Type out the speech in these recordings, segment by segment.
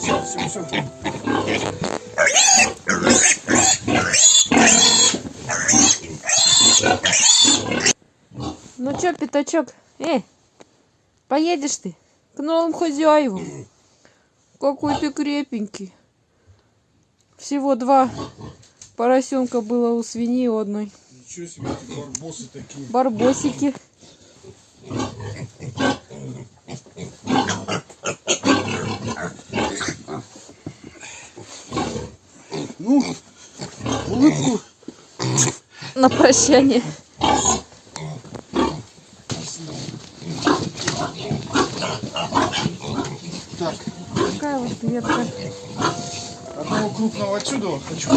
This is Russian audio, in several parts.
Все, все, все. Ну чё, пятачок, э, поедешь ты к новым хозяевам? Какой ты крепенький. Всего два поросенка было у свиньи одной. Ничего себе, эти барбосы такие. Барбосики. Улыбку. На прощание. Так, Такая вот ветка. одного крупного отсюда хочу.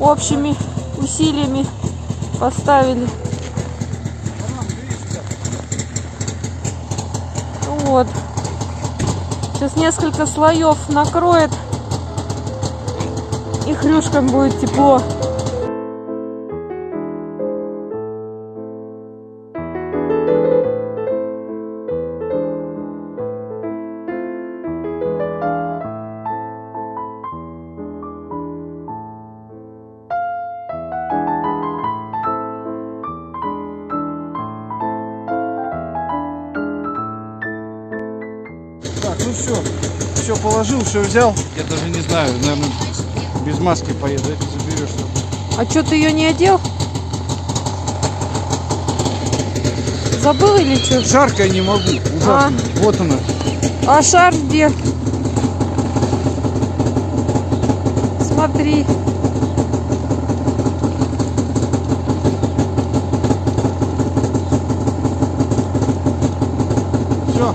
Общими усилиями поставили. Вот. Сейчас несколько слоев накроет. И хрюшкам будет тепло. Ну все. Все положил, все взял. Я даже не знаю, наверное, без маски поеду. Это заберешь. А что ты ее не одел? Забыл или что? Жарко я не могу. Ужасно. Вот она. А шар где? Смотри. Все.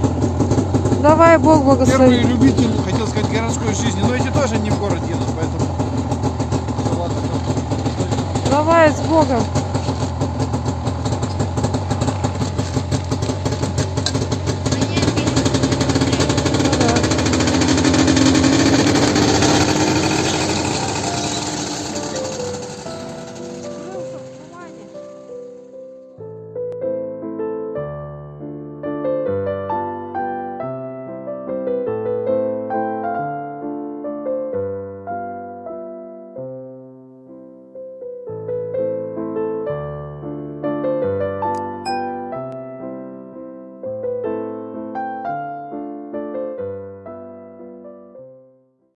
Давай, Бог Первый благослови. любитель, хотел сказать, городской жизни. Но эти тоже не в город едут, поэтому... Всё. Давай с Богом.